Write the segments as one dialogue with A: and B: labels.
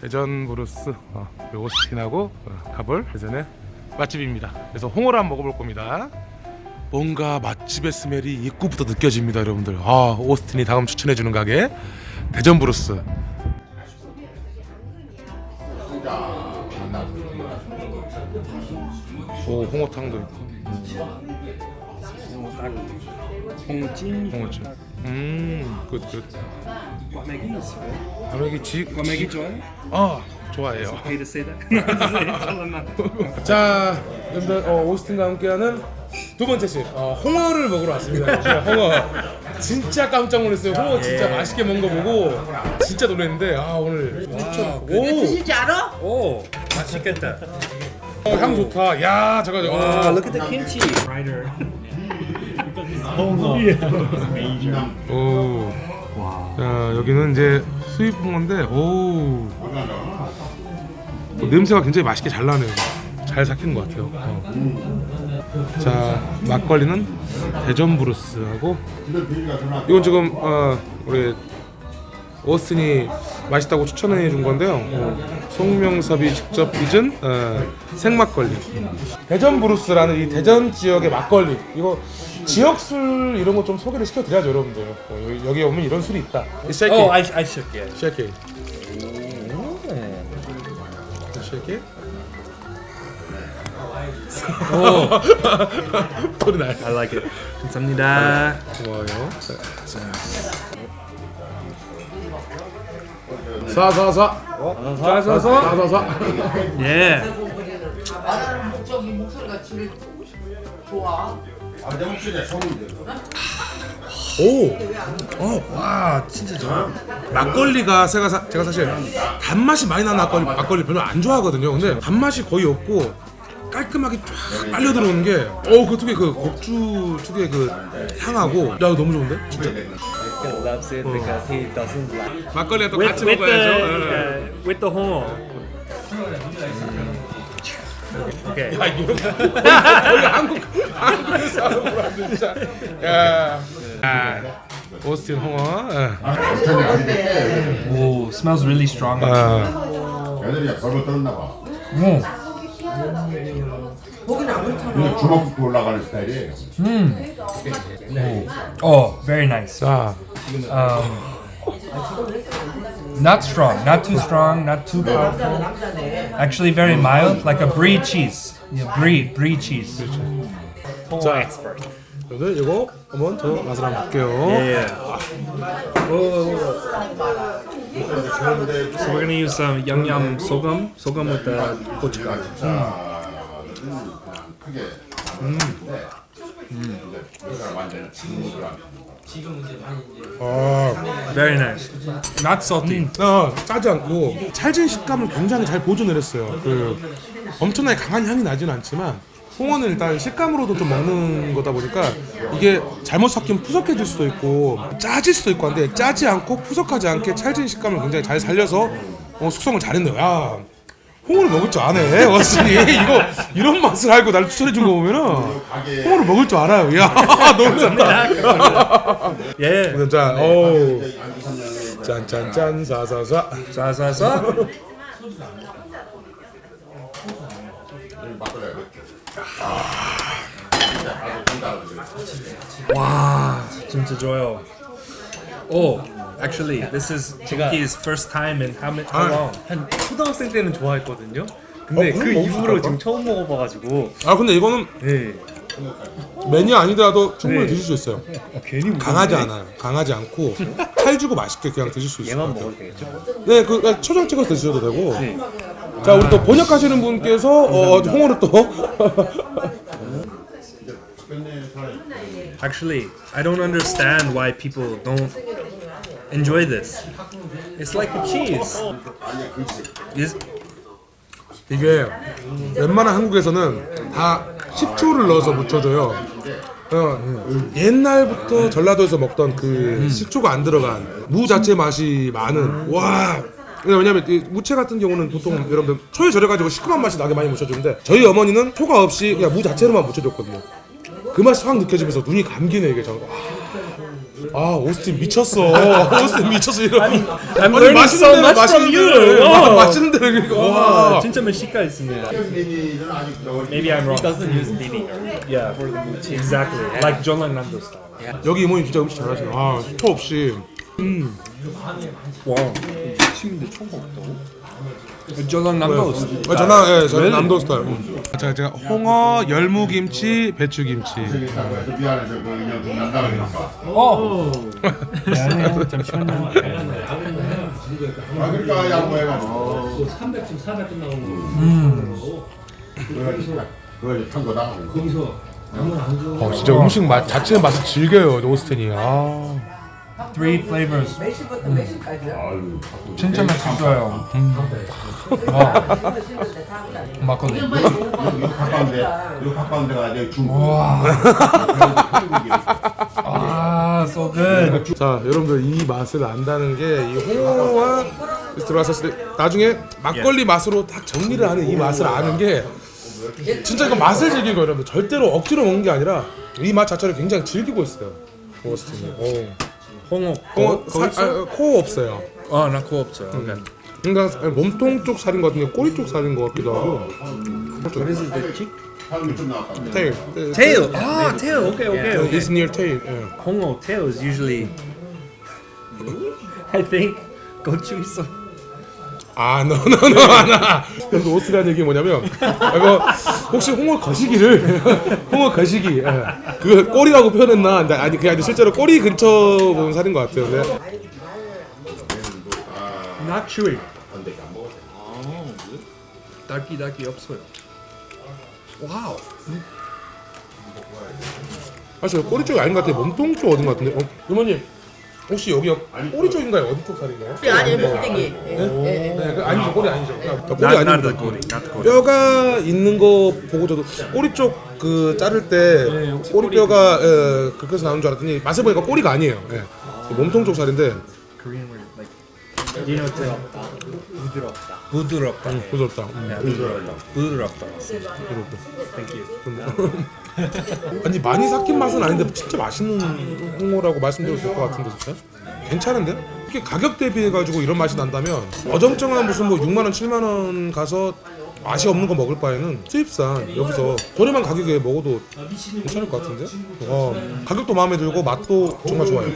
A: 대전 브루스 어, 오스틴하고 어, 가볼 대전의 맛집입니다. 그래서 홍어를 한번 먹어볼 겁니다. 뭔가 맛집의 smell이 입구부터 느껴집니다, 여러분들. 아 오스틴이 다음 추천해주는 가게 대전 브루스. 오 홍어탕도 있고
B: 홍찜,
A: 홍어찜. 음, 굿 굿.
B: 꽈배기 있어요?
A: 과메기 지
B: 꽈배기 좋아요?
A: 아 좋아해요.
B: Hate to say that.
A: 자, 여러분들 어, 오스틴과 함께하는 두 번째 집 어, 홍어를 먹으러 왔습니다. 홍어 진짜 깜짝 놀랐어요. 홍어 진짜 맛있게 먹은 거 보고 진짜 놀랐는데 아 오늘 추천. 오,
C: 드실지 알아?
B: 오, 맛있겠다.
A: 어, 향 좋다. 야 잠깐 만
B: 아, look at the kimchi. Writer.
A: 오. 자 여기는 이제 수입 홍어인데 오. 어, 냄새가 굉장히 맛있게 잘 나네요. 잘 삭힌 것 같아요. 어. 자 막걸리는 대전 브루스하고 이건 지금 어, 우리 오스틴이 맛있다고 추천해 준 건데요. 어, 송명섭이 직접 빚은 어, 생막걸리. 대전 브루스라는 이 대전 지역의 막걸리. 이거 지역 술 이런 거 좀 소개를 시켜드려야죠, 여러분들. 어, 여기, 여기 오면 이런 술이 있다.
B: I, I shook it.
A: Shake it. Shake
B: it.
A: 소리 나요.
B: I like it. 감사합니다.
A: 고마워요. 사사사.
B: 자자자.
A: 사사사.
B: 예.
C: 말하는 목적이 목소리가 제일 좋아.
A: 오. 어, 와, 진짜 좋아. 막걸리가 제가 사, 제가 사실 단맛이 많이 나는 막걸리 막걸리 별로 안 좋아하거든요. 근데 단맛이 거의 없고 깔끔하게 쫙 빨려 들어오는 게, 어, 그 특유의 그 곡주 특유의 그 향하고, 야, 이거 너무 좋은데, 진짜.
D: loves it because he doesn't like.
A: 막걸리가 또
B: With,
A: 같이
B: with
A: 먹어야죠.
B: the
A: 예.
B: uh, with the 홍어. Okay.
A: 야, 이거 거의 한국 하는 거라 진짜. 야, 아, 오스틴 홍어. 예.
B: Oh, smells really strong.
A: 아,
E: 애들이 벌벌 떨었나 봐.
C: 거기는 안 그렇잖아.
E: 그냥 주먹 올라가는 스타일이에요.
F: Oh, very nice.
A: 자,
F: Not strong, not too strong, not too powerful.
C: 남자네.
F: Actually, very mild, like a brie cheese. Yeah, brie, brie cheese.
A: 자, 여러분들 이거 한번 저 맛을 한번 볼게요.
B: Yeah. So we're gonna use some yum yum sogum, sogum with the gochugaru.
A: 아,
B: Very nice. Not salty.
A: 어, 짜지 않고 찰진 식감을 굉장히 잘 보존을 했어요. 그 엄청나게 강한 향이 나지는 않지만 홍어는 일단 식감으로도 좀 먹는 거다 보니까 이게 잘못 섞이면 푸석해질 수도 있고 짜질 수도 있고 한데 짜지 않고 푸석하지 않게 찰진 식감을 굉장히 잘 살려서 어, 숙성을 잘했네요. 야, 홍어를 먹을 줄 아네, 워슨이 이거 이런 맛을 알고 날 추천해 준 거 보면은 홍어를 먹을 줄 알아요. 야, 너무 좋다.
B: Yeah.
A: 자, 오, 짠짠짠 사사사.
B: 자자자. 와, 진짜 좋아요. Oh, actually, this is Junki's first time in how, many, how long?
D: 한 초등학생 때는 좋아했거든요. 근데
A: 어, 그럼
D: 그
A: 먹을 수
D: 이후로? 지금 처음 먹어봐가지고
A: 아 근데 이거는
D: 네.
A: 메뉴 아니더라도 충분히
D: 네.
A: 드실 수 있어요.
D: 아, 괜히
A: 강하지. 않아요. 강하지 않고 칼 주고 맛있게 그냥 드실 수것
D: 얘만. 먹어도 되겠죠?
A: 네, 그 그냥 초장 찍어서 드셔도 되고.
D: 네.
A: 자, 우리 또 번역하시는 분께서 어, 홍어를 또
B: Actually, I don't understand why people don't enjoy this. It's like a cheese. Is
A: 이게 웬만한 한국에서는 다 식초를 넣어서 무쳐줘요. 어, 옛날부터 전라도에서 먹던 그 식초가 안 들어간 무 자체 맛이 많은 와. 네, 왜냐면 이 무채 같은 경우는 보통 여러분들 초에 절여가지고 시큼한 맛이 나게 많이 묻혀주는데 저희 어머니는 초가 없이 그냥 무 자체로만 묻혀줬거든요. 그 맛이 확 느껴지면서 눈이 감기네 이게 저거 아, 아 오스틴 미쳤어. 오스틴 미쳤어 이런 아니,
B: 아니 맛있는 데는
A: 맛있는 데 어. 맛있는
B: 데와.
A: 어,
B: 진짜 멕시카 있습니다 Maybe I'm wrong.
D: Doesn't use meaning
B: Yeah for the movie Exactly. Like John Lennon's style. yeah.
A: 여기 이모님 진짜 음식 잘하시네 아초 없이.
B: 음.
D: 와우 160인데 총 없다고?
B: 저는 남도스.
A: 아, 저는 예, 저는 남도 스타일. 제가 제가 홍어, 열무김치, 배추김치.
F: 어.
A: 어 진짜 음식 맛 자체 맛을 즐겨요 노스텐이. 아.
F: Three flavors. 진짜 맛있어요.
C: 힘든데 다 한다.
F: 막걸리.
E: 이거 가까운데 이거 가까운 데가 이제 중국.
F: 아, so good.
A: 자 여러분들 이 맛을 안다는 게 이 홍어와 들어갔을 때 나중에 막걸리 맛으로 딱 정리를 하는 이 맛을 아는 게 진짜 이거 맛을 즐기는 거예요 여러분 절대로 억지로 먹는 게 아니라 이 맛 자체를 굉장히 즐기고 있어요 오.
B: 홍어.
A: 홍어 사, 아, 코 없어요
B: 아, 나 코 없어요. 오케이.
A: 그러니까 몸통 쪽 살인 것 같은데 꼬리 쪽 살인 것 같기도 하고
E: 한좀 나왔다.
A: 테일
B: Tail. 아, tail. Okay, okay, okay.
A: It's near tail 예.
B: 홍어 tail is usually I think 고추 있어.
A: 아, no, 하나. 그래서 오스라는 얘기 뭐냐면, 이거 혹시 홍어 거시기를 홍어 거시기, 예. 그 꼬리라고 표현했나? 근데 아니 그게 아니라 실제로 꼬리 근처 보면 살인 것 같아요. 근데
B: Not chewy. 딸기 딸기 없어요. 와우.
A: 사실 꼬리 쪽이 아닌 것 같아요. 몸통 쪽 어딘 것 같은데. 어, 이모님 혹시 여기 꼬리 쪽인가요? 어디 쪽 살인가요?
C: 아니 목대기. 예, 예.
A: 네, 그 아니죠. 꼬리 아니죠. 그러니까 꼬리
B: the 꼬리.
A: 뼈가 있는 거 보고 저도 꼬리 쪽 그 자를 때 꼬리 뼈가 예, 그렇게 나오는 줄 알았더니 맛을 보니까 꼬리가 아니에요. 예. 몸통 쪽 살인데
B: Tail.
D: 부드럽다.
B: 부드럽다.
A: 부드럽다. 음.
B: Yeah, 부드럽다. 부드럽다. Thank you.
A: 아니 많이 삭힌 맛은 아닌데 진짜 맛있는 홍어라고 말씀드려도 될 것 같은데 진짜 괜찮은데? 이렇게 가격 대비해 가지고 이런 맛이 난다면 어정쩡한 무슨 뭐 6만 원, 7만 원 가서 맛이 없는 거 먹을 바에는 수입산 여기서 저렴한 가격에 먹어도 괜찮을 것 같은데? 어, 가격도 마음에 들고 맛도 정말 좋아요.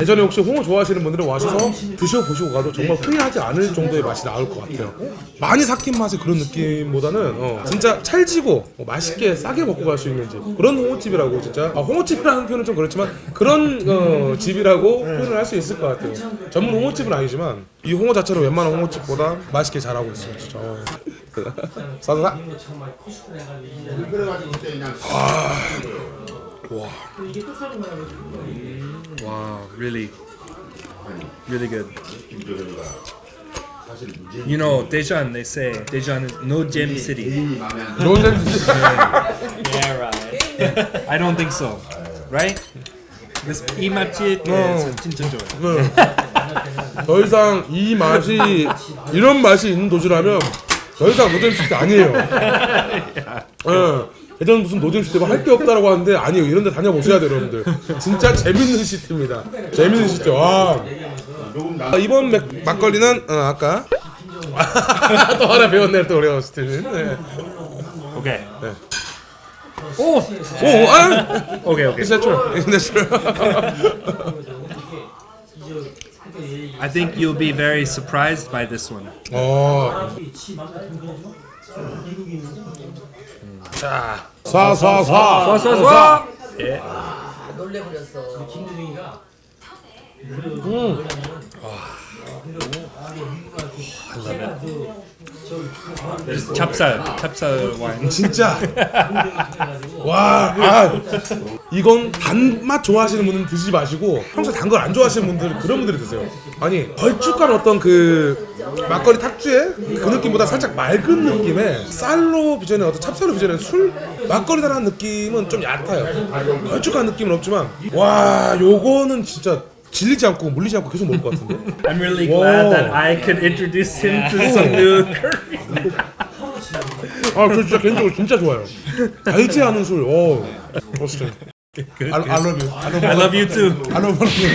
A: 예전에 혹시 홍어 좋아하시는 분들은 와셔서 드셔보시고 가도 정말 후회하지 않을 정도의 맛이 나올 것 같아요. 많이 삭힌 맛의 그런 느낌보다는 어, 진짜 찰지고 어, 맛있게 싸게 먹고 갈 수 있는 집 그런 홍어집이라고 진짜 아, 홍어집이라는 표현은 좀 그렇지만 그런 어, 집이라고 표현을 할 수 있을 것 같아요. 전문 홍어집은 아니지만 이 홍어 자체는 웬만한 홍어집보다 맛있게 잘하고 있어요. 진짜. 어. 사사사.
E: 그냥
B: Wow, really, really good. You know, Daejeon, they say Daejeon is no gem city.
A: 좋은
D: Yeah, right.
B: I don't think so, right? This 이 맛집
A: 어.
B: 진짜 좋아요.
A: 더 이상 이 맛이 이런 맛이 있는 도시라면 더 이상 노잼 city 아니에요. 예. 예전 무슨 노잼 city가 할게 없다라고 하는데 아니에요. 이런 데 다녀보셔야 돼요, 여러분들. 진짜 재밌는 city입니다. 재밌는 city. 와. 아, 이번 맥, 막걸리는 어, 아까 또 하나 배웠네 또 우리가 city는. 네.
B: Okay.
A: 오, 아,
B: Okay, okay.
A: Is that true? Is that true?
B: I think you'll be very surprised by this one.
A: 어. 자, 쏴쏴쏴.
B: 쏴쏴쏴.
C: 아, 놀래버렸어.
B: 찹쌀, 찹쌀 와인.
A: 진짜? 와 아, 이건 단맛 좋아하시는 분은 드시지 마시고 평소에 단걸 안 좋아하시는 분들 그런 분들이 드세요. 아니 걸쭉한 어떤 그 막걸리 탁주의 그 느낌보다 살짝 맑은 느낌의 쌀로 빚어낸 어떤 찹쌀로 빚어낸 술 막걸리다라는 느낌은 좀 얕아요. 걸쭉한 느낌은 없지만 와 요거는 진짜 질리지 않고 물리지 않고 계속 먹을 것 같은데
B: I'm really glad that I could introduce him to some new Korean.
A: 아, 저 진짜 개인적으로 진짜 좋아요. 달지 않은 술. 오. 어, 진짜.
B: Good,
A: I, I
B: good.
A: love you. I love,
B: I love you too.
A: I love you.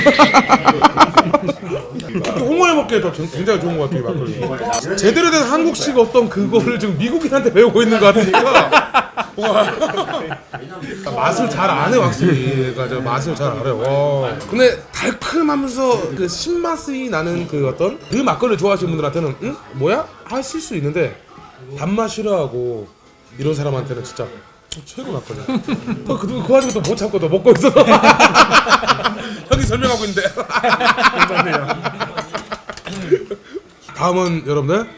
A: 홍어에 먹기에 더 전- 굉장히 좋은 것 같아요 막걸리. 제대로 된 한국식 어떤 그거를 지금 미국인한테 배우고 있는 것 같으니까 와. 맛을 잘 아네 확실히. 그러니까 저 맛을 잘 알아요. 와. 근데 달콤하면서 그 신맛이 나는 그 어떤 그 막걸리 좋아하시는 분들한테는 응 뭐야 하실 수 있는데 단맛 싫어하고 이런 사람한테는 진짜 최고 막걸리. 어, 그, 그 와중에 또 못 참고 또 먹고 있어서 형이 설명하고 있는데. 다음은 여러분들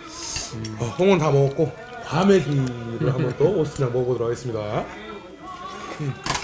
A: 어, 홍은 다 먹었고 과메기를 한번 또 오스냥 먹어보도록 하겠습니다. 음.